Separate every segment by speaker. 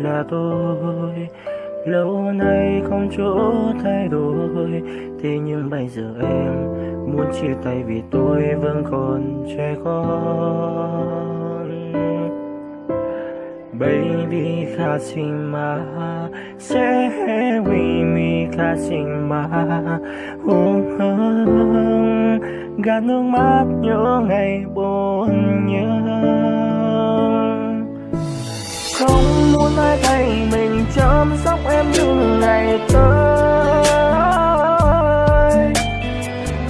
Speaker 1: là tôi. Lâu nay không chỗ thay đổi. Thế nhưng bây giờ em muốn chia tay vì tôi vẫn còn trẻ con. Baby kasima Say we me kasima hùng hương Gạt nước mắt nhớ ngày buồn nhớ ngày tới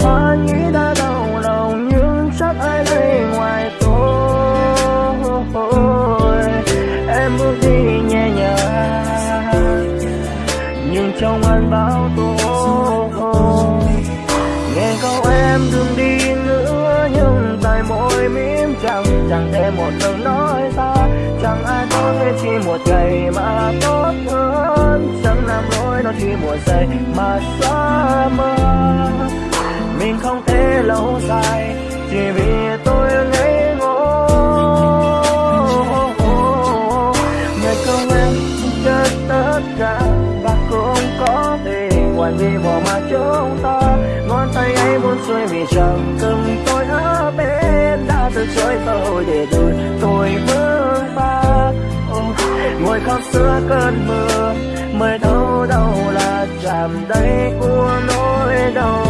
Speaker 1: Hoa nghĩ đã đau lòng nhưng chắc ai đây ngoài tôi Em bước đi nhẹ nhàng Nhưng trong anh bao tôi Nghe câu em đừng đi nữa Nhưng tại môi mím chẳng Chẳng thể một lời nói ra Chẳng ai có thể chỉ một ngày mà nó mà xa mơ. Mình không thể lâu dài, Chỉ vì tôi ngây ngô. Ngày công em chết tất cả, Và cũng có thể ngoài vì bỏ mà chúng ta, Ngón tay ấy muốn xuôi vì chẳng cơ làm chạm của nỗi đau.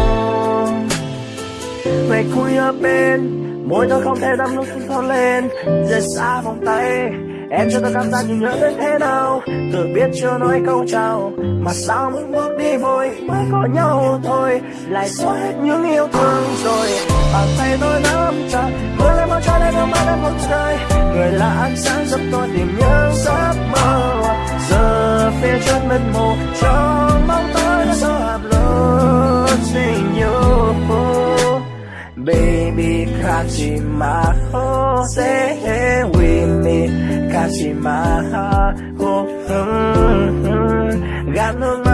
Speaker 1: Về khuya ở bên, Môi tôi không thể đắm lúc thon lên. Rời xa vòng tay, Em cho tôi cảm giác như nhớ đến thế nào. Tự biết chưa nói câu chào, Mà sao muốn bước đi vội, Mới có nhau thôi. Lại xóa hết những yêu thương rồi, Bàn tay tôi nắm chặt. Mưa lên bao trái lên nước mắt em một trời. Người là ánh sáng giúp tôi tìm những giấc mơ. Giờ phía trước mịt mù Trong baby Kashima oh, Stay here with me Kashima oh, mm, mm. Got no